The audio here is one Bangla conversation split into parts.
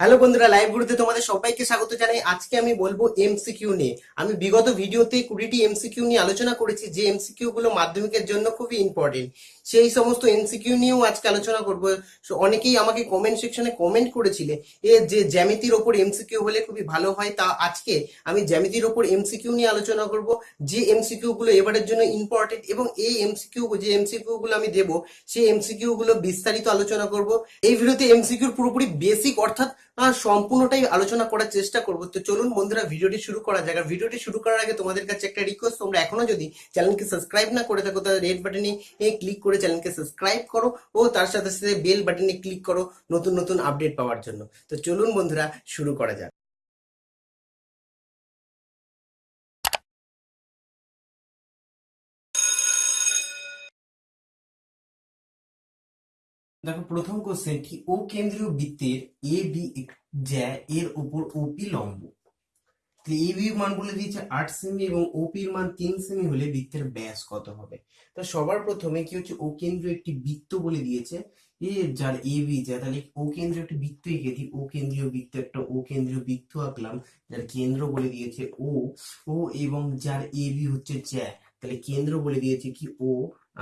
হ্যালো বন্ধুরা লাইভ গুরুতে তোমাদের সবাইকে স্বাগত জানাই আজকে আমি বলব এমসিকিউ নিয়ে আমি বিগত ভিডিওতে কুড়িটি এমসিকিউ নিয়ে আলোচনা করেছি যে এমসিকিউ গুলো মাধ্যমিকের জন্য খুবই ইম্পর্টেন্ট সেই সমস্ত এমসিকিউ নিয়েও আজকে আলোচনা করব অনেকেই আমাকে কমেন্ট সেকশনে কমেন্ট করেছিলে এ যে জ্যামিতির ওপর এমসিকিউ হলে খুবই ভালো হয় তা আজকে আমি জ্যামিতির ওপর এমসিকিউ নিয়ে আলোচনা করব যে এমসিকিউ গুলো এবারের জন্য ইম্পর্টেন্ট এবং এই এমসিকিউ যে এমসিকিউ গুলো আমি দেবো সেই এমসিকিউ গুলো বিস্তারিত আলোচনা করব এই ভিডিওতে এমসিকিউর পুরোপুরি বেসিক অর্থাৎ সম্পূর্ণটাই আলোচনা করার চেষ্টা করব। তো চলুন বন্ধুরা, ভিডিওটি শুরু করা যাক। আর ভিডিওটি শুরু করার আগে তোমাদের কাছে একটা রিকোয়েস্ট তোমরা এখনও যদি চ্যানেলকে সাবস্ক্রাইব না করে থাকো, তাহলে রেড বাটনে ক্লিক করে চ্যানেলকে সাবস্ক্রাইব করো ও তার সাথে সাথে বেল বাটনে ক্লিক করো নতুন নতুন আপডেট পাওয়ার জন্য। তো চলুন বন্ধুরা, শুরু করা যাক। দেখো, প্রথম কোশ্চেন কি? ও কেন্দ্রীয় বৃত্তের এ বি জ্যা এর উপর ওপি লম্ব। এ বি মান বলে দিয়েছে আট সেমি এবং ওপি মান তিন সেমি হলে বৃত্তের ব্যাস কত হবে? তো সবার প্রথমে কি হচ্ছে? ও কেন্দ্রীয় একটি বৃত্ত বলে দিয়েছে। এ যার এ বি যা, তাহলে ও কেন্দ্রীয় একটি বৃত্ত এঁকে দিই। ও কেন্দ্রীয় বৃত্ত একটা ও কেন্দ্রীয় বৃত্ত আঁকলাম, যার কেন্দ্র বলে দিয়েছে ও। ও এবং যার এ বি হচ্ছে জ্যা। তাহলে কেন্দ্র বলে দিয়েছে কি ও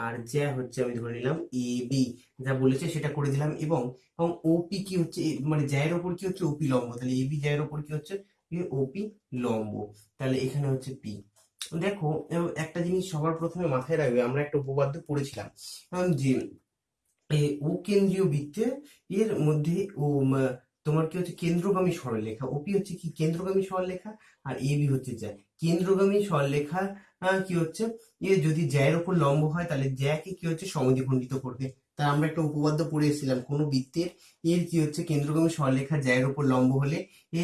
আর জ্যা হচ্ছে, আমি ধরে নিলাম এ বি। যা বলেছে সেটা করে দিলাম এবং এবং ওপি কি হচ্ছে? মানে জ্যায়ের ওপর কি হচ্ছে? ওপি লম্ব। তাহলে এ বি জ্যায়ের ওপর কি হচ্ছে? ওপি লম্ব। তাহলে এখানে হচ্ছে পি। দেখো একটা জিনিস সবার প্রথমে মাথায় রাখবে, আমরা একটা উপপাদ্য পড়েছিলাম। যে ও কেন্দ্রীয় বৃত্তে এর মধ্যে ও তোমার কি হচ্ছে? কেন্দ্রগামী সরলরেখা। ওপি হচ্ছে কি? কেন্দ্রগামী সরলরেখা আর এ বি হচ্ছে জ্যা। কেন্দ্রগামী সরলরেখা কি হচ্ছে? এ যদি জ্যায়ের উপর লম্ব হয়, তাহলে জ্যাকে কি হচ্ছে? সমদ্বিখণ্ডিত করবে। তা আমরা একটা উপপাদ্য পড়ে এসেছিলাম, কোন বৃত্তের। এর কি হচ্ছে? কেন্দ্রগামী সরলরেখা জ্যায়ের উপর লম্ব হলে এ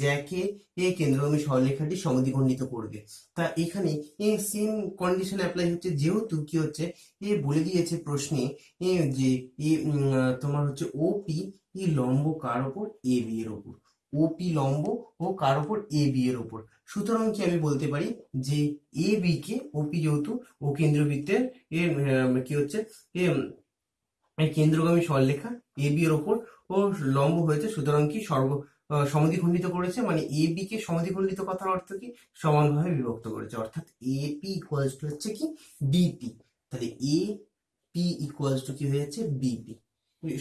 জ্যাকে এ কেন্দ্রগামী সরলরেখাটি সমদ্বিখণ্ডিত করবে। তা এখানে এই সেম কন্ডিশন অ্যাপ্লাই হচ্ছে। যেহেতু কি হচ্ছে? এ বলে দিয়েছে প্রশ্নে এ যে, এ তোমার হচ্ছে ওপি ই লম্ব কার ওপর? এ বি এর ওপর। ওপি লম্ব ও কার ওপর এ বি এর ওপর। সুতরাং কি আমি বলতে পারি যে এ বি কে ওপি যেহেতু ও কেন্দ্রবৃত্তের কি হচ্ছে কেন্দ্রগামী সরলরেখা এ বি এর ওপর ও লম্ব হয়েছে। সুতরাং কি সর্ব আহ, সমদ্বিখণ্ডিত করেছে মানে এ বি কে সমদ্বিখণ্ডিত কথার অর্থ কি? সমানভাবে বিভক্ত করেছে। অর্থাৎ এ পি ইকুয়ালস টু হচ্ছে কি? বিপি তাহলে এ পি ইকুয়ালস টু কি হয়ে যাচ্ছে বিপি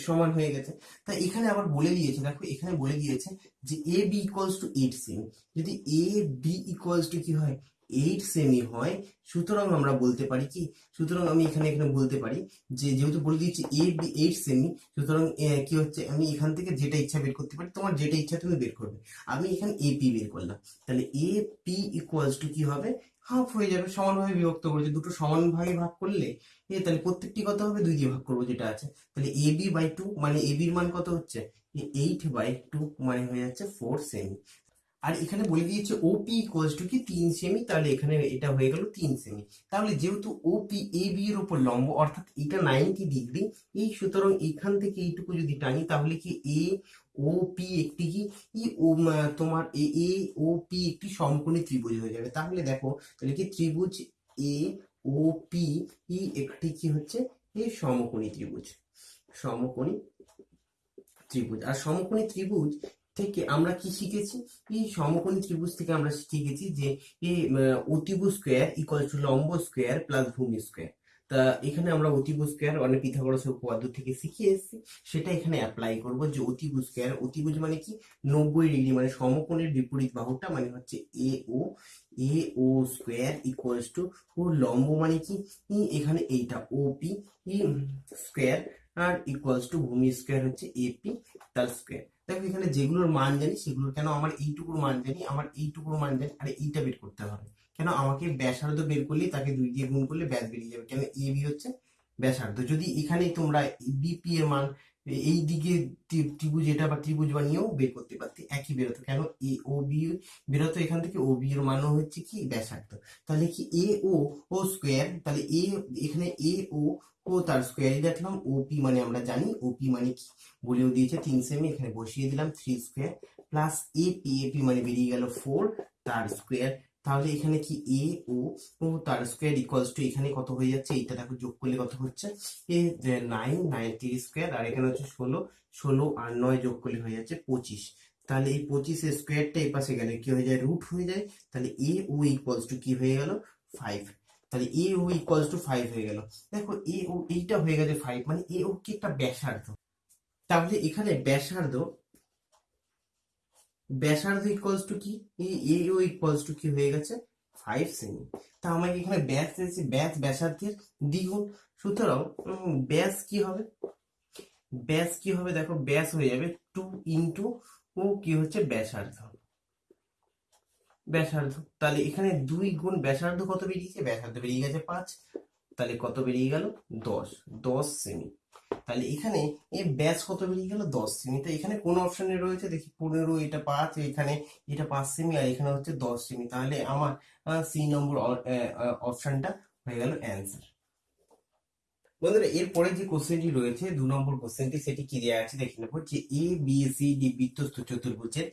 সমান হয়ে গেছে। তা এখানে আবার বলে দিয়েছে, দেখো এখানে বলে দিয়েছে যে A B equals to eight semi যদি এ বি ইকুয়ালস টু কি হয়? এইট সেমি হয়, সুতরাং আমরা বলতে পারি কি? সুতরাং আমি এখানে এখানে বলতে পারি যে, যেহেতু বলে দিয়েছি এ বি এইট সেমি সুতরাং কি হচ্ছে? আমি এখান থেকে যেটা ইচ্ছা বের করতে পারি, তোমার যেটা ইচ্ছা তুমি বের করবে। আমি এখানে এ পি বের করলাম। তাহলে এ পি ইকুয়ালস টু কি হবে? হাফ হয়ে যাবে, সমানভাবে বিভক্ত করেছে দুটো সমানভাবে ভাগ করলে, এ তাহলে প্রত্যেকটি কত হবে? দুই দিয়ে ভাগ করব যেটা আছে। তাহলে এ বি বাই টু মানে এ বির মান কত হচ্ছে? এইট বাই টু মানে হয়ে যাচ্ছে ফোর সেমি আর এখানে বলে দিয়েছে ওপি ইকুয়ালস টু কি? তিন সেমি তাহলে এখানে এটা হয়ে গেল তিন সেমি তাহলে যেহেতু ওপি এ বি এর উপর লম্ব, অর্থাৎ এটা নাইনটি ডিগ্রি এই সুতরাং এখান থেকে এইটুকু যদি টানি, তাহলে কি এ ও পি একটি কি? ই ও তোমার এ এ ও পি একটি সমকোণী ত্রিভুজ হয়ে যাবে। তাহলে দেখো তাহলে কি ত্রিভুজ এ ও পি ই একটি কি হচ্ছে? এই সমকোণী ত্রিভুজ। সমকোণী ত্রিভুজ। আর সমকোণী ত্রিভুজ থেকে আমরা কি শিখেছি? এই সমকোণী ত্রিভুজ থেকে আমরা শিখেছি যে আহ, অতিভুজ স্কোয়ার ইকুয়াল টু লম্ব স্কোয়ার প্লাস ভূমি স্কোয়ার তা এখানে আমরা অতিভুজ স্কোয়ার অনেক পিথাগোরাসের উপপাদ্য থেকে শিখে এসেছি। সেটা এখানে অ্যাপ্লাই করব যে অতিভুজ স্কোয়ার অতিভুজ মানে কি? নব্বই ডিগ্রি মানে সমকোণের বিপরীত বাহুটা মানে হচ্ছে A O A O square equals to ও লম্ব মানে কি? এখানে এইটা ও পি স্কোয়ার আর ইকুয়ালস টু ভূমি স্কোয়ার হচ্ছে এপি তার স্কোয়ার দেখো এখানে যেগুলোর মান জানি, সেগুলোর কেন আমার এইটুকুর মান জানি, আমার এইটুকুর মান জানি, আর এইটা বের করতে হবে। কেন আমাকে ব্যাসার্ধ বের করলে তাকে দুই দিয়ে গুণ করলে ব্যাস বেরিয়ে যাবে? কেন এ বি হচ্ছে ব্যাসার্ধ? যদি এখানে তোমরা বিপি এর মান এই দিকে ত্রিভুজ এটা বা ত্রিভুজ বানিয়েও বের করতে পারতে, একই বেরোতো। কেন এ, ও, বি বেরোতো এখান থেকে? ও, বি এর মানও হচ্ছে কি ব্যাসার্ধ। তাহলে কি এ, ও ও স্কোয়ার, তাহলে এ, এখানে এ, ও ও তার স্কোয়ারই দেখলাম। ওপি মানে আমরা জানি। ওপি মানে কি? বলেও দিয়েছে তিন সেমি, এখানে বসিয়ে দিলাম। Three square plus A P A P মানে বেরিয়ে গেল ফোর, তার স্কোয়ার তাহলে এখানে কি এ ও তার স্কোয়ার ইকুয়ালস টু এখানে কত হয়ে যাচ্ছে? এইটা দেখো যোগ করলে কত হচ্ছে? এ নাইন নাইনটি স্কোয়ার আর এখানে হচ্ছে ষোলো ষোলো আর নয় যোগ করলে হয়ে যাচ্ছে পঁচিশ। তাহলে এই পঁচিশের স্কোয়ারটা এই পাশে গেলে কি হয়ে যায়? রুট হয়ে যায়। তাহলে এ ও ইকুয়ালস টু কি হয়ে গেল? ফাইভ তাহলে A O equals to five হয়ে গেল। দেখো এ ও এইটা হয়ে গেছে ফাইভ মানে এ ও কি একটা ব্যাসার্ধ। তাহলে এখানে ব্যাসার্ধ ব্যাসার্ধ ইকুয়ালস টু কি? এ ও ইকুয়ালস টু কি হয়ে গেছে? ফাইভ সেমি তা আমাকে এখানে ব্যাস দিয়েছে ব্যাস ব্যাসার্ধের দ্বিগুণ। সুতরাং ব্যাস কি হবে? ব্যাস কি হবে? দেখো, ব্যাস হয়ে যাবে টু ইন্টু ও কি হচ্ছে? ব্যাসার্ধ। ব্যাসার্ধ। তাহলে এখানে দুই গুণ ব্যাসার্ধ কত বেরিয়েছে? ব্যাসার্ধ বেরিয়ে গেছে পাঁচ। তাহলে কত বেরিয়ে গেল? দশ। দশ সেমি তাহলে এখানে এই ব্যাস কত বেরিয়ে গেল? দশ সেমি তো এখানে কোন অপশনে রয়েছে? দেখি, পনেরো, এটা পাঁচ, এখানে এটা পাঁচ সেমি আর এখানে হচ্ছে দশ সেমি তাহলে আমার সি নম্বর অপশনটা হয়ে গেল অ্যান্সার বন্ধুরা, এরপরে যে কোশ্চেনটি রয়েছে, দু নম্বর কোশ্চেনটি সেটি কি দেওয়া আছে? দেখে নেব যে এ বি সি ডি বৃত্তস্থ চতুর্ভুজের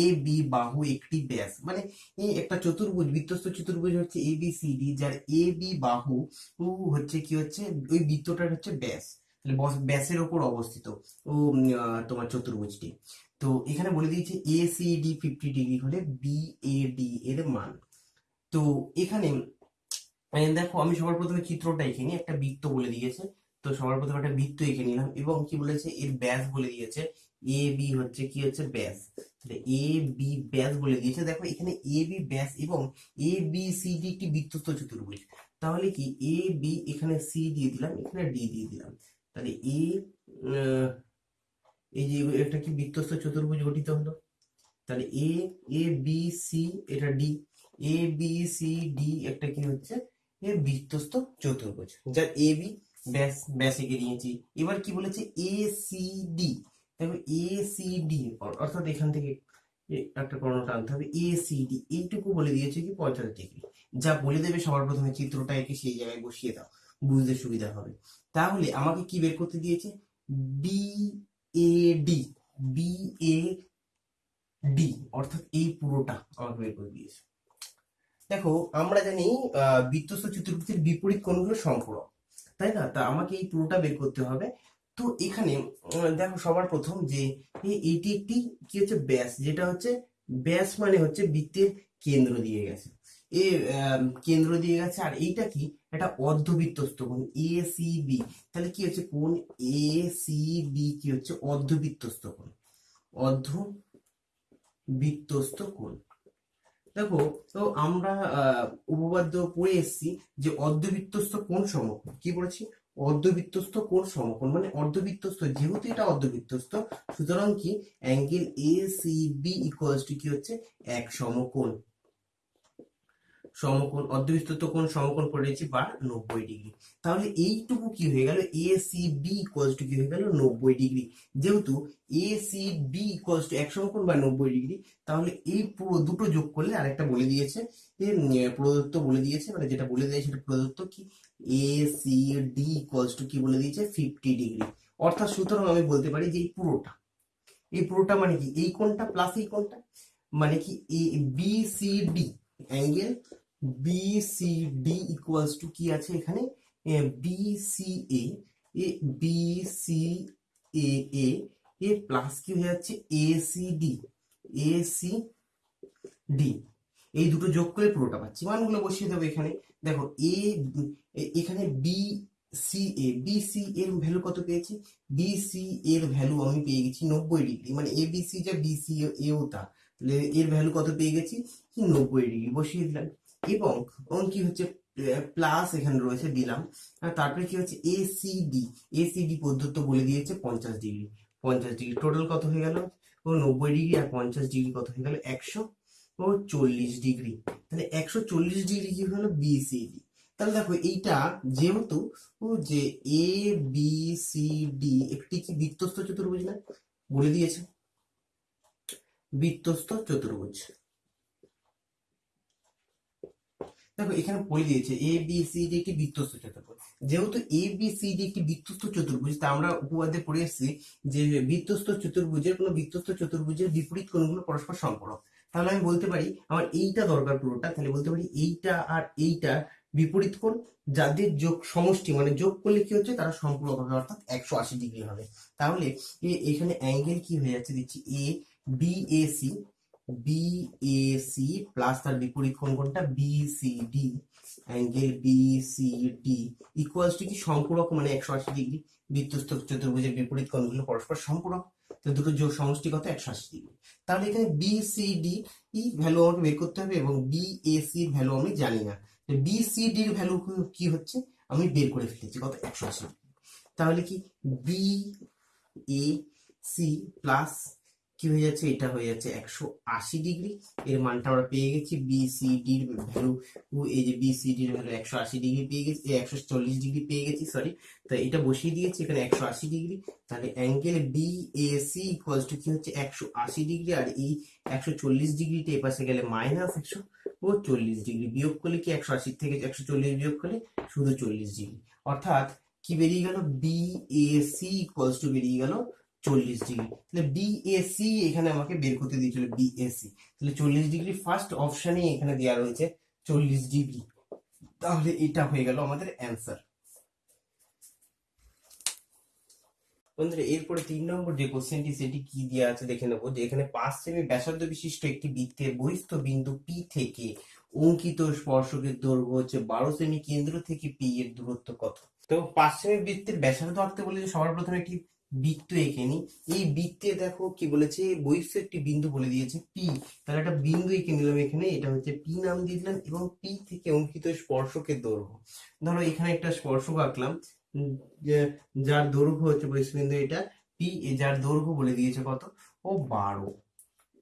এ বি বাহু একটি ব্যাস। মানে এই একটা চতুর্ভুজ বৃত্তস্থ চতুর্ভুজ হচ্ছে এ বি সি ডি যার এ বি বাহু হচ্ছে কি হচ্ছে? ওই বৃত্তটার হচ্ছে ব্যাস। ব্যাসের ওপর অবস্থিত। ও তোমার চতুর্ভুজটি। তো এখানে বলে দিয়েছে A C D fifty degree হলে বি এ ডি এর মান। তো এখানে দেখো, আমি সবার প্রথমে চিত্রটা এঁকে নিই। একটা বৃত্ত বলে দিয়েছে। তো সবার প্রথমে একটা বৃত্ত এঁকে নিলাম এবং কি বলেছে? এর ব্যাস বলে দিয়েছে। এ বি হচ্ছে কি হচ্ছে? ব্যাস। এ বি ব্যাস বলে দিয়েছে। দেখো, এখানে এ বি ব্যাস এবং এ বি সি ডি একটি বৃত্তস্থ চতুর্ভুজ। তাহলে কি? এ বি এখানে সি দিয়ে দিলাম, এখানে ডি দিয়ে দিলাম। তাহলে এ এই যে একটা কি বৃত্তস্থ চতুর্ভুজ গঠিত হলো? তাহলে এ এ বি সি এটা D A B C D একটা কি হচ্ছে? এ বৃত্তস্থ চতুর্ভুজ। যার এ বি ব্যাস ব্যাস এঁকে নিয়েছি। এবার কি বলেছে? এ সি ডি দেখো এ সি ডি অর্থাৎ এখান থেকে একটা কর্ণ টানতে হবে। এ সি ডি এইটুকু বলে দিয়েছে কি পঁয়তাল্লিশ ডিগ্রি। যা বলে দেবে সবার প্রথমে চিত্রটা এঁকে সেই জায়গায় বসিয়ে দাও। বুঝতে সুবিধা হবে। তাহলে আমাকে কি বের করতে দিয়েছে? B A D B A D অর্থাৎ এই পুরোটা আমাকে বের করে দিয়েছে। দেখো, আমরা জানি বৃত্তস্থ চতুর্ভুজের বিপরীত কোণগুলো সম্পূরক, তাই না? তা আমাকে এই পুরোটা বের করতে হবে। তো এখানে দেখো সবার প্রথম যে এইটি একটি কি হচ্ছে ব্যাস, যেটা হচ্ছে ব্যাস মানে হচ্ছে বৃত্তের কেন্দ্র দিয়ে গেছে। এ কেন্দ্র দিয়ে গেছে। আর এইটা কি? এটা অর্ধবৃত্তস্থ কোণ এ সি বি তাহলে কি হচ্ছে? কোণ এ সি বি কি হচ্ছে? অর্ধবৃত্তস্থ কোণ। অর্ধ বৃত্তস্থ কোণ। দেখো, তো আমরা উপপাদ্য পড়ে এসেছি যে অর্ধবৃত্তস্থ কোণ সমকোণ। কি বলেছি? অর্ধবৃত্তস্থ কোণ সমকোণ। মানে অর্ধবৃত্তস্থ, যেহেতু এটা অর্ধবৃত্তস্থ, সুতরাং কি? Angle A C B equals to কি হচ্ছে? এক সমকোণ। সমকোণ অর্ধবৃত্তস্থ কোণ সমকোণ পড়েছি বা নব্বই ডিগ্রি। তাহলে এইটুকু কি হয়ে গেল? A C B equals to কি হয়ে গেল? নব্বই ডিগ্রি। যেহেতু A C B equals to এক সমকোণ বা নব্বই ডিগ্রি, তাহলে এই পুরো দুটো যোগ করলে আরেকটা বলে দিয়েছে। প্রদত্ত বলে দিয়েছে মানে যেটা বলে দিয়েছে সেটা প্রদত্ত কি? A C D equals to কি বলে দিয়েছে? Fifty degree. অর্থাৎ সুতরাং আমি বলতে পারি যে এই পুরোটা এই পুরোটা মানে কি? এই কোণটা প্লাস এই কোণটা মানে কি? A B C D angle B C D equals to কি আছে এখানে? B C A A B C A A A plus কি হয়ে যাচ্ছে? A C D A C D এই দুটো যোগ করে পুরোটা পাচ্ছি। মানগুলো বসিয়ে দেবো এখানে। দেখো এ, এখানে B C A B C এর ভ্যালু কত পেয়েছি? বি সি এর ভ্যালু আমি পেয়ে গেছি নব্বই ডিগ্রি মানে এ বি সি যা বি সি এও তা। এর ভ্যালু কত পেয়ে গেছি? নব্বই ডিগ্রি বসিয়ে দিলাম। এবং কি হচ্ছে প্লাস এখানে রয়েছে দিলাম। তারপরে কি হচ্ছে? A C D A C D বলে দিয়েছে পঞ্চাশ ডিগ্রি পঞ্চাশ ডিগ্রি টোটাল কত হয়ে গেল? ও নব্বই ডিগ্রি আর পঞ্চাশ ডিগ্রি কত হয়ে গেল? একশো। ও চল্লিশ ডিগ্রি তাহলে একশো চল্লিশ ডিগ্রি কি হলো? বিসিডি তাহলে দেখো, এইটা যেহেতু যে এ বি সি ডি একটি কি বৃত্তস্থ চতুর্ভুজ না? বলে দিয়েছে। বৃত্তস্থ চতুর্ভুজ। দেখো, এখানে বলে দিয়েছে এ বি সি ডি একটি বৃত্তস্থ চতুর্ভুজ। যেহেতু এ বি সি ডি একটি বৃত্তস্থ চতুর্ভুজ, তা আমরা উপপাদ্যে পড়ে এসেছি যে বৃত্তস্থ চতুর্ভুজের কোনো বৃত্তস্থ চতুর্ভুজের বিপরীত কোণগুলো পরস্পর সম্পূরক তাহলে আমি বলতে পারি, আমার এইটা দরকার পুরোটা, তাহলে বলতে পারি এইটা আর এইটা বিপরীত কোণ, যাদের যোগ সমষ্টি মানে যোগ করলে কি হচ্ছে? তারা সম্পূরক হবে, অর্থাৎ একশো আশি ডিগ্রি হবে। তাহলে এখানে অ্যাঙ্গেল কি হয়ে যাচ্ছে? দিচ্ছি A B A C B A C plus তার বিপরীত কোণ কোনটা D angle B C D equals to কি? সম্পূরক মানে একশো আশি ডিগ্রি বৃত্তস্থ চতুর্ভুজের বিপরীত কোণগুলো পরস্পর সম্পূরক। তো দুটো যোগ সমষ্টি কত? একশো আশি ডিগ্রি তাহলে এখানে বি সি ডি ই ভ্যালু আমাকে বের করতে হবে এবং বি এ সি এর ভ্যালু আমি জানি না। বি সি ডির ভ্যালু কি হচ্ছে? আমি বের করে ফেলেছি। কত? একশো আশি তাহলে কি? বি এ সি প্লাস কি হয়ে যাচ্ছে? এটা হয়ে যাচ্ছে একশো আশি ডিগ্রি। এর মানটা আমরা পেয়ে গেছি বি সি ডির ভ্যালু। এই যে বি সি ভ্যালু একশো আশি ডিগ্রি পেয়ে গেছি একশো চল্লিশ ডিগ্রি পেয়ে গেছি সরি তো এটা বসিয়ে দিয়েছি এখানে একশো আশি ডিগ্রি। তাহলে angle B A C equals to কি হচ্ছে? একশো আশি ডিগ্রি। আর এই একশো চল্লিশ ডিগ্রিটা এপাশে গেলে মাইনাস একশো। ও, চল্লিশ ডিগ্রি বিয়োগ করলে কি একশো আশি থেকে একশো চল্লিশ বিয়োগ করলে? শুধু চল্লিশ ডিগ্রি। অর্থাৎ কি বেরিয়ে গেল? B A C equals to বেরিয়ে গেল চল্লিশ ডিগ্রি তাহলে বি এ সি এখানে আমাকে বের করতে দিয়েছিল বি এ সি তাহলে চল্লিশ ডিগ্রি ফার্স্ট অপশানেই এখানে দেওয়া রয়েছে চল্লিশ ডিগ্রি তাহলে এটা হয়ে গেল আমাদের অ্যান্সার বন্ধুরা, এরপরে তিন নম্বর যে কোশ্চেনটি সেটি কি দেওয়া আছে দেখে নেব যে এখানে পাঁচ সেমি ব্যাসার্ধ বিশিষ্ট একটি বৃত্তের বহিস্থ বিন্দু পি থেকে অঙ্কিত স্পর্শকের দৈর্ঘ্য হচ্ছে বারো সেমি কেন্দ্র থেকে পি এর দূরত্ব কত? তো পাঁচ সেমি বৃত্তের ব্যাসার্ধ আঁকতে বলেছে সবার প্রথমে একটি বৃত্ত এঁকে নি এই বৃত্তে দেখো কি বলেছে? বৈশ্য একটি বিন্দু বলে দিয়েছে পি তাহলে একটা বিন্দু এঁকে নিলাম এখানে, এটা হচ্ছে পি নাম দিয়ে দিলাম এবং পি থেকে অঙ্কিত স্পর্শকের দৈর্ঘ্য। ধরো এখানে একটা স্পর্শক আঁকলাম যার দৈর্ঘ্য হচ্ছে বহিষ্বিন্দু এটা পি যার দৈর্ঘ্য বলে দিয়েছে কত? ও বারো।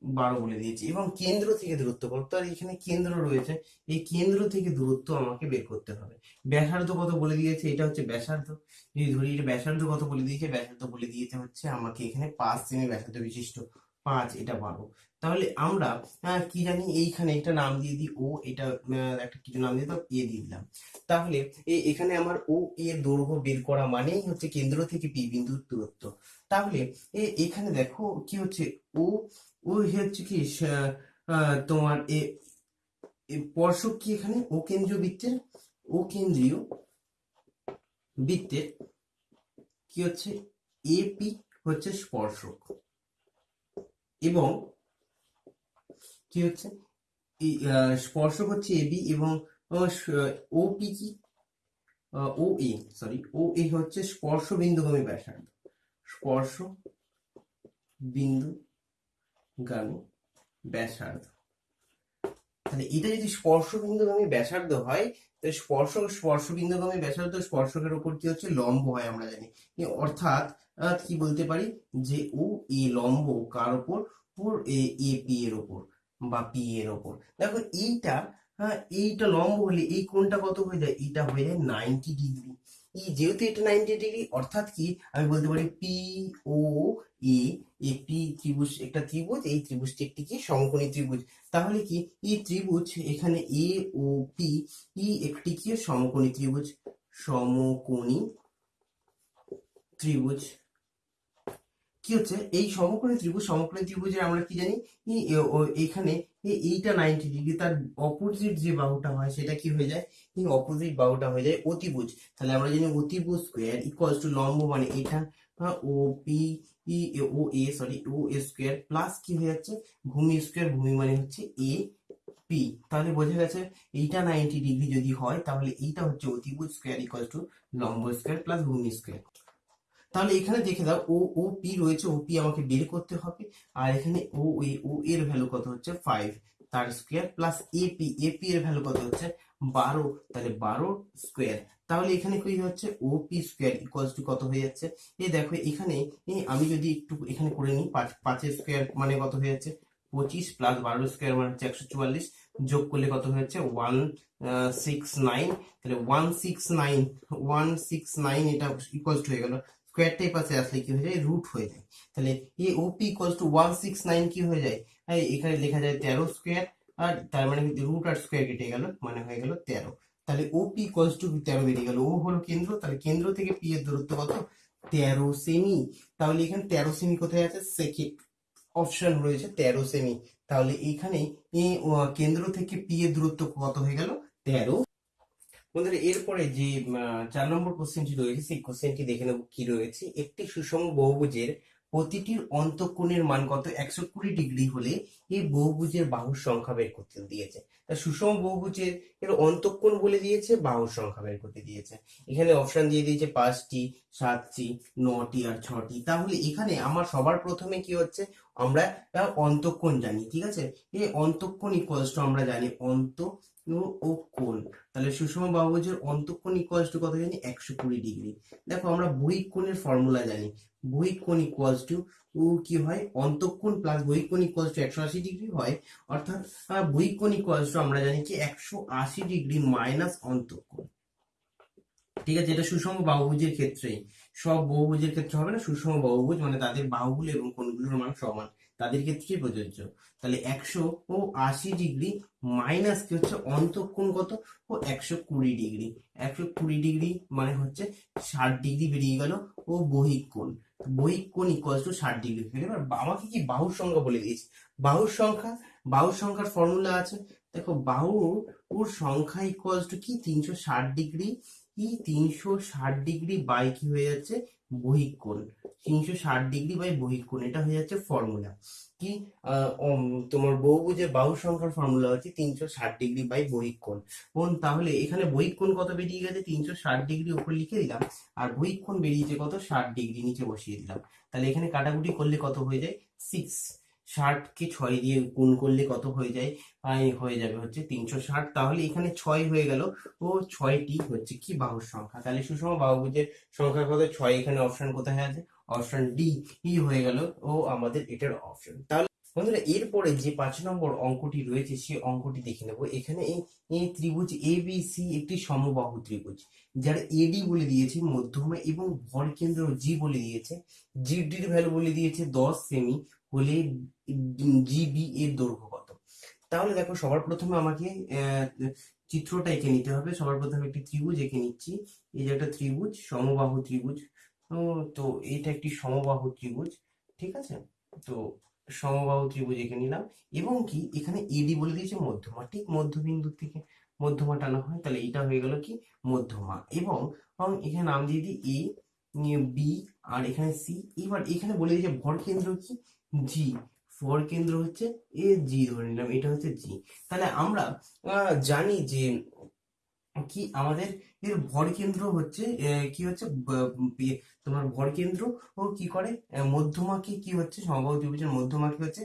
বারো বলে দিয়েছে। এবং কেন্দ্র থেকে দূরত্ব কত? আর এখানে কেন্দ্র রয়েছে। এই কেন্দ্র থেকে দূরত্ব আমাকে বের করতে হবে। ব্যাসার্ধ কত বলে দিয়েছে? এটা হচ্ছে ব্যাসার্ধ। যদি ধরি, এটা ব্যাসার্ধ কত বলে দিয়েছে? ব্যাসার্ধ বলে দিয়েছে হচ্ছে আমাকে এখানে পাঁচ সেমি ব্যাসার্ধ বিশিষ্ট পাঁচ, এটা বারো। তাহলে আমরা কি জানি? এইখানে একটা নাম দিয়ে দিই ও, এটা একটা কিছু নাম দিয়ে দাও এ দিয়ে দিলাম। তাহলে এখানে আমার ও এর দৈর্ঘ্য বের করা মানেই হচ্ছে কেন্দ্র থেকে পি বিন্দুর দূরত্ব। তাহলে এখানে দেখো কি হচ্ছে? ও ও হচ্ছে কি তোমার এ স্পর্শক কি এখানে? ও কেন্দ্রীয় বৃত্তের ও কেন্দ্রীয় বৃত্তের কি হচ্ছে? এপি হচ্ছে স্পর্শক। এবং কি হচ্ছে? স্পর্শক হচ্ছে এবি এবং ওপি কি? ও এ সরি ও এ হচ্ছে স্পর্শ বিন্দুগামী ব্যাসার্ধ। স্পর্শ বিন্দুগামী ব্যাসার্ধ। তাহলে এটা যদি স্পর্শ বিন্দুগামী ব্যাসার্ধ হয় তাহলে স্পর্শ স্পর্শ বিন্দুগামী ব্যাসার্ধ স্পর্শকের উপর কি হচ্ছে? লম্ব হয় আমরা জানি। অর্থাৎ কি বলতে পারি? যে ও, এ লম্ব কার উপর? এ এ, পি এর উপর বা পি এর উপর। দেখো এইটা হ্যাঁ এইটা লম্ব হলে এই কোণটা কত হয়ে যায়? এটা হয়ে যায় নাইনটি ডিগ্রি এই যেহেতু এটা নাইনটি ডিগ্রি অর্থাৎ কি? আমি বলতে পারি পি ও এ পি ত্রিভুজ, একটা ত্রিভুজ, এই ত্রিভুজটি একটি কি? সমকোণী ত্রিভুজ। তাহলে কি? ই ত্রিভুজ এখানে এ ও পি ই একটি কি? সমকোণী ত্রিভুজ। সমকোণী ত্রিভুজ। কি হচ্ছে? এই সমকোণী ত্রিভুজ, সমকোণী ত্রিভুজের আমরা কি জানি? এখানে এই- এইটা নাইনটি ডিগ্রি তার অপোজিট যে বাহুটা হয় সেটা কি হয়ে যায়? এই অপোজিট বাহুটা হয়ে যায় অতিভুজ। তাহলে আমরা জানি অতিভুজ স্কোয়ার ইকুয়ালস টু লম্ব মানে এটা O, P O, A sorry O, A square plus কি হয়ে যাচ্ছে? ভূমি স্কোয়ার ভূমি মানে হচ্ছে এ, পি। তাহলে বোঝা গেছে এইটা নাইনটি ডিগ্রি যদি হয়, তাহলে এইটা হচ্ছে অতিভুজ স্কোয়ার ইকুয়াল টু লম্ব স্কোয়ার প্লাস ভূমি স্কোয়ার তাহলে এখানে দেখে দাও ও ও পি রয়েছে ও পি আমাকে বের করতে হবে। আর এখানে ও এ ও এর ভ্যালু কত হচ্ছে? ফাইভ তার square plus A P A P এর ভ্যালু কত হচ্ছে? বারো। তাহলে বারো স্কোয়ার তাহলে এখানে কি হচ্ছে O P square equals to কত হয়ে যাচ্ছে? এ দেখো, এখানে আমি যদি একটু এখানে করে নিই, পাঁচ পাঁচের স্কোয়ার মানে কত হয়ে যাচ্ছে? পঁচিশ প্লাস বারো স্কোয়ার মানে হচ্ছে একশো চুয়াল্লিশ। যোগ করলে কত হয়ে যাচ্ছে? ওয়ান সিক্স নাইন তাহলে one six nine one six nine এটা ইকুয়ালস টু হয়ে গেল স্কোয়ারটা পাশে আসলে কি হয়ে যায়? রুট হয়ে যায়। তাহলে A O P equals to one six nine কি হয়ে যায়? এখানে লেখা যায় তেরো স্কোয়ার আর তার মানে রুট আর স্কোয়ার কেটে গেল মানে হয়ে গেল তেরো। তাহলে ও পি ইকুয়ালস টু তেরো বেরিয়ে গেল। ও হলো কেন্দ্র, তাহলে কেন্দ্র থেকে পি এর দূরত্ব কত? তেরো সেমি তাহলে এখানে তেরো সেমি কোথায় আছে? সেকেন্ড অপশন রয়েছে, তেরো সেমি তাহলে এখানে কেন্দ্র থেকে পি এর দূরত্ব কত হয়ে গেল? তেরো। বন্ধুরা, এরপরে যে চার নম্বর কোশ্চেনটি রয়েছে, সেই কোশ্চেনটি দেখে নেব কি রয়েছে। একটি সুষম বহুভুজের প্রতিটির অন্তঃকোণের মান কত? একশো কুড়ি ডিগ্রি হলে এই বহুভুজের বাহুর সংখ্যা বের করতে দিয়েছে। তা সুষম বহুভুজের এর অন্তঃকোণ বলে দিয়েছে, বাহুর সংখ্যা বের করতে দিয়েছে। এখানে অপশন দিয়ে দিয়েছে পাঁচটি, সাতটি, নটি আর ছটি। তাহলে এখানে আমার সবার প্রথমে কি হচ্ছে? আমরা অন্তঃকোণ জানি, ঠিক আছে? এই অন্তঃকোণ ইকুয়ালস আমরা জানি অন্ত ও কোণ তাহলে সুষম বাহুভুজের অন্তঃকোণ ইকুয়ালস টু কত জানি? একশো কুড়ি ডিগ্রি। দেখো আমরা বহিঃকোণের ফর্মুলা জানি। বহিক কোণ ইকুয়ালস টু কি হয়? অন্তঃকোণ প্লাস বহিক কোণ ইকুয়ালস টু একশো আশি ডিগ্রি হয়। অর্থাৎ আহ, বহিক ইকুয়ালস টু আমরা জানি কি? একশো আশি ডিগ্রি মাইনাস অন্তঃকোণ। ঠিক আছে এটা সুষম বাহুভুজের ক্ষেত্রেই। সব বহুভুজের ক্ষেত্রে হবে না? সুষম বহুভুজ মানে তাদের বাহুগুলো এবং কোণগুলোর মান সমান। তাদের ক্ষেত্রেই প্রযোজ্য? তাহলে একশো ও আশি ডিগ্রি মাইনাস কি হচ্ছে? অন্তঃকোণ কত? ও একশো কুড়ি ডিগ্রি। একশো কুড়ি ডিগ্রি মানে হচ্ছে ষাট ডিগ্রি বেরিয়ে গেল ও বহিক কোণ। বহিক কোণ ইকুয়ালস টু ষাট ডিগ্রি। এবার আমাকে কি বাহুর সংখ্যা বলে দিয়েছে? বাহুর সংখ্যা, বাহুর সংখ্যার ফর্মুলা আছে। দেখো বাহু ওর সংখ্যা ইকুয়ালস টু কি? তিনশো ষাট ডিগ্রি কি তিনশো ষাট ডিগ্রি বাই কি হয়ে যাচ্ছে? বহিক কোণ। তিনশো ষাট ডিগ্রি বাই বহিক কোণ, এটা হয়ে যাচ্ছে ফর্মুলা কি? তোমার বহুভুজের বাহু সংখ্যার ফর্মুলা হচ্ছে তিনশো ষাট ডিগ্রি বাই বহিক কোণ। কোণ, তাহলে এখানে বহিক কোণ কত বেরিয়ে গেছে? তিনশো ষাট ডিগ্রি উপর লিখে দিলাম, আর বহিক কোণ বেরিয়েছে কত? ষাট ডিগ্রি নিচে বসিয়ে দিলাম। তাহলে এখানে কাটাকুটি করলে কত হয়ে যায়? সিক্স ষাটকে ছয় দিয়ে গুণ করলে কত হয়ে যায়? হয়ে যাবে হচ্ছে তিনশো ষাট। তাহলে এখানে ছয় হয়ে গেল। ও ছয়টি হচ্ছে কি বাহুর সংখ্যা? তাহলে সুষম বাহুভুজের সংখ্যা কত ছয় এখানে অপশন কোথায় আছে? অপশন ডি ই হয়ে গেল ও আমাদের এটার অপশন তাহলে বন্ধুরা, এরপরে যে পাঁচ নম্বর অঙ্কটি রয়েছে সেই অঙ্কটি দেখে নেব। এখানে এই ত্রিভুজ এ বি সি একটি সমবাহু ত্রিভুজ, যার এডি বলে দিয়েছে, মধ্যমা এবং ভর কেন্দ্র জি বলে দিয়েছে। জি জিডির ভ্যালু বলে দিয়েছে দশ সেমি হলে জিবি এর দৈর্ঘ্য কত? তাহলে দেখো সবার প্রথমে আমাকে চিত্রটা এঁকে নিতে হবে। সবার প্রথমে একটি ত্রিভুজ এঁকে নিচ্ছি। এই যে একটা ত্রিভুজ, সমবাহু ত্রিভুজ। তো এটা একটি সমবাহু ত্রিভুজ, ঠিক আছে? তো সমবাহু ত্রিভুজ এঁকে নিলাম। এবং কি, এখানে এডি বলে দিয়েছে মধ্যমা। ঠিক মধ্যবিন্দু থেকে মধ্যমা টানা হয়, তাহলে এটা হয়ে গেল কি? মধ্যমা। এবং এবং এখানে নাম দিয়ে দিই এ বি আর এখানে সি এবার এখানে বলে দিয়েছে ভর কেন্দ্র কি? জি ভর কেন্দ্র হচ্ছে এ জি ধরে নিলাম, এটা হচ্ছে জি তাহলে আমরা জানি যে কি আমাদের এর ভর কেন্দ্র হচ্ছে কি হচ্ছে তোমার ভর কেন্দ্র ও কি করে মধ্যমাকে কি হচ্ছে, সমবাহু ত্রিভুজের মধ্যমাকে হচ্ছে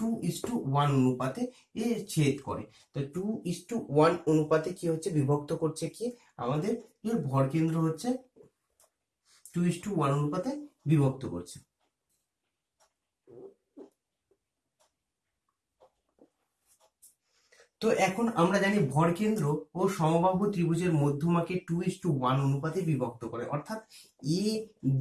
টু ইস টু ওয়ান অনুপাতে এ ছেদ করে। তো টু ইস টু ওয়ান অনুপাতে কি হচ্ছে, বিভক্ত করছে কি, আমাদের এর ভর কেন্দ্র হচ্ছে টু ইস টু ওয়ান অনুপাতে বিভক্ত করছে। তো এখন আমরা জানি ভরকেন্দ্র ও সমবাহু ত্রিভুজের মধ্যমাকে টু ইস টু ওয়ান অনুপাতে বিভক্ত করে। অর্থাৎ এ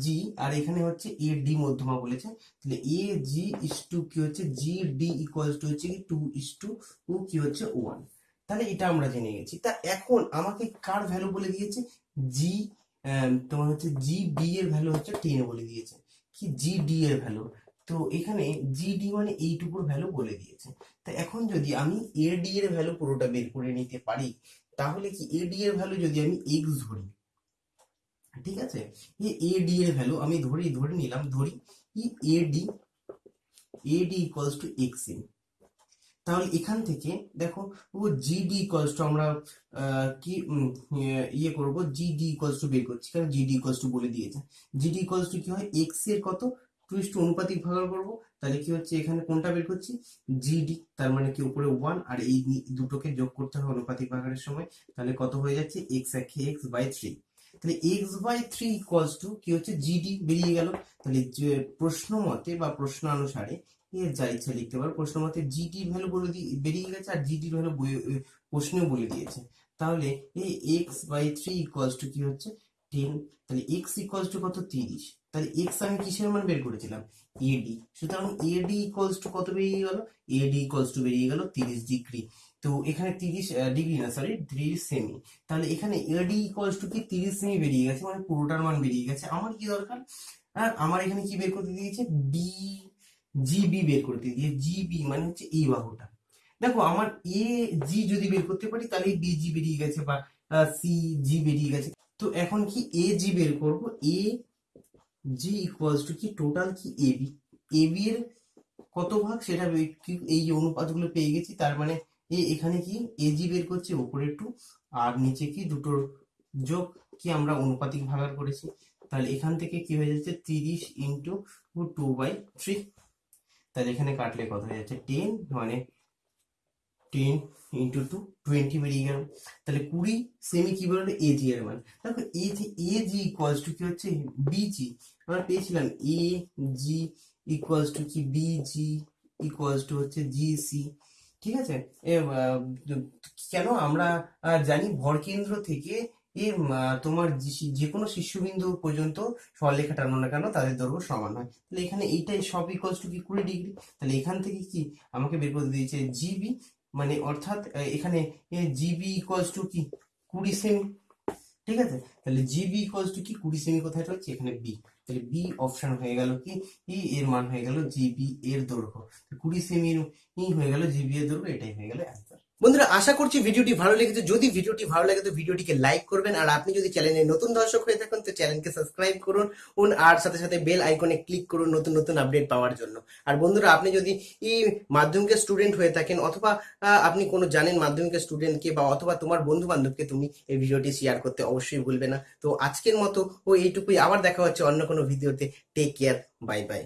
জি আর এখানে হচ্ছে এ ডি মধ্যমা বলেছে। তাহলে এ জি ইস টু কি হচ্ছে? জি ডি ইকুয়ালস টু হচ্ছে কি? টু ইস টু ও কি হচ্ছে? ওয়ান তাহলে এটা আমরা জেনে গেছি। তা এখন আমাকে কার ভ্যালু বলে দিয়েছে? জি তোমার হচ্ছে জি বি এর ভ্যালু হচ্ছে টেন বলে দিয়েছে। কি জি ডি এর ভ্যালু তো এখানে জি ডি মানে এইটুকুর ভ্যালু বলে দিয়েছে। তা এখন যদি আমি এ ডি এর ভ্যালু পুরোটা বের করে নিতে পারি, তাহলে কি এ ডি এর ভ্যালু যদি আমি এক্স ধরি, ঠিক আছে? এ ডি এর ভ্যালু আমি ধরি, ধরে নিলাম, ধরি কি A D A equals to X N তাহলে এখান থেকে দেখো, O G D equals to আমরা কি ইয়ে করব জি ডি ইকুয়ালস টু বের করছি। কারণ জি ডি ইকুয়ালস টু বলে দিয়েছে। জি ডি ইকুয়ালস টু কি হয়? এক্সের কত? টু ইস অনুপাতিক ভাগ করব। তাহলে কি হচ্ছে? এখানে কোনটা বের করছি? জিডি তার মানে কি উপরে ওয়ান আর এই দুটোকে যোগ করতে হবে অনুপাতিক ভাগের সময়। তাহলে কত হয়ে যাচ্ছে? এক্স একে এক্স বাই থ্রি তাহলে X by three equals to কি হচ্ছে? জিডি বেরিয়ে গেল। তাহলে প্রশ্ন মতে বা প্রশ্ন অনুসারে এর যা ইচ্ছা লিখতে পারো। প্রশ্ন মতে জিডি ভ্যালু বলে দিয়ে বেরিয়ে গেছে আর জিডির ভ্যালু প্রশ্নেও বলে দিয়েছে। তাহলে এই X by three equals to কি হচ্ছে? টেন তাহলে এক্স ইকুয়ালস টু কত? তিরিশ। তাহলে এক্স আমি কিসের মান বের করেছিলাম? এডি সুতরাং এডি ইকুয়ালস টু কত বেরিয়ে গেল? এডি ইকুয়ালস টু বেরিয়ে গেল তিরিশ ডিগ্রি। তো এখানে তিরিশ ডিগ্রি না সরি তিরিশ সেমি তাহলে এখানে এডি ইকুয়ালস টু কি? তিরিশ সেমি বেরিয়ে গেছে মানে পুরোটার মান বেরিয়ে গেছে। আমার কি দরকার? আর আমার এখানে কি বের করতে দিয়েছে? বি জিবি বের করতে দিয়ে জিবি মানে হচ্ছে এই বাহুটা। দেখো, আমার এ জি যদি বের করতে পারি, তাহলে বি জি বেরিয়ে গেছে বা সি জি বেরিয়ে গেছে। তো এখন কি এ জি বের করব? এ জি ইকুয়ালস টু কি? টোটাল কি? এ বি এ বি এর কত ভাগ? সেটা এই যে অনুপাতগুলো পেয়ে গেছি, তার মানে এ এখানে কি? এজি বের করছে উপরে টু আর নিচে কি? দুটোর যোগ কি আমরা অনুপাতিক ভাগার করেছি। তাহলে এখান থেকে কি হয়ে যাচ্ছে? তিরিশ ইন্টু টু বাই থ্রি তাহলে এখানে কাটলে কত হয়ে যাচ্ছে? টেন মানে টেন ইন্টু টু টোয়েন্টি বেরিয়ে গেল তাহলে কুড়ি সেমি কি বলল এ জি এর মান। দেখো এ জি এ জি ইকুয়ালস টু কি হচ্ছে? বিজি আমরা পেয়েছিলাম এ জি ইকুয়ালস টু কি? বিজি ইকুয়ালস টু হচ্ছে জি সি ঠিক আছে? কেন আমরা জানি ভরকেন্দ্র থেকে এ তোমার যে- কোনো শীর্ষবিন্দু পর্যন্ত সরলরেখা টানো না কেন? তাদের দৈর্ঘ্য সমান হয়। তাহলে এখানে এইটাই সব ইকুয়ালস টু কি? কুড়ি ডিগ্রি তাহলে এখান থেকে কি? আমাকে বের করে দিয়েছে জিবি মানে অর্থাৎ এখানে জিবি ইকুয়ালস টু কি? কুড়ি সেমি ঠিক আছে? তাহলে জিবি ইকুয়ালস টু কি? কুড়ি সেমি কোথায়? রয়েছে এখানে বি তাহলে বি অপশন হয়ে গেল কি? ই এর মান হয়ে গেল জিবি এর দৈর্ঘ্য। কুড়ি সেমি ই হয়ে গেল জিবি এর দৈর্ঘ্য, এটাই হয়ে গেল বন্ধুরা, আশা করছি ভিডিওটি ভালো লেগেছে। যদি ভিডিওটি ভালো লাগে, তো ভিডিওটিকে লাইক করবেন। আর আপনি যদি চ্যানেলে নতুন দর্শক হয়ে থাকেন, তো চ্যানেলকে সাবস্ক্রাইব করুন। আর সাথে সাথে বেল আইকনে ক্লিক করুন নতুন নতুন আপডেট পাওয়ার জন্য। আর বন্ধুরা, আপনি যদি এই মাধ্যমিকের স্টুডেন্ট হয়ে থাকেন, অথবা আপনি কোনো জানেন মাধ্যমিকের স্টুডেন্টকে বা অথবা তোমার বন্ধু বান্ধবকে তুমি এই ভিডিওটি শেয়ার করতে অবশ্যই ভুলবে না। তো আজকের মতো ও এইটুকুই। আবার দেখা হচ্ছে অন্য কোনো ভিডিওতে। Take care bye bye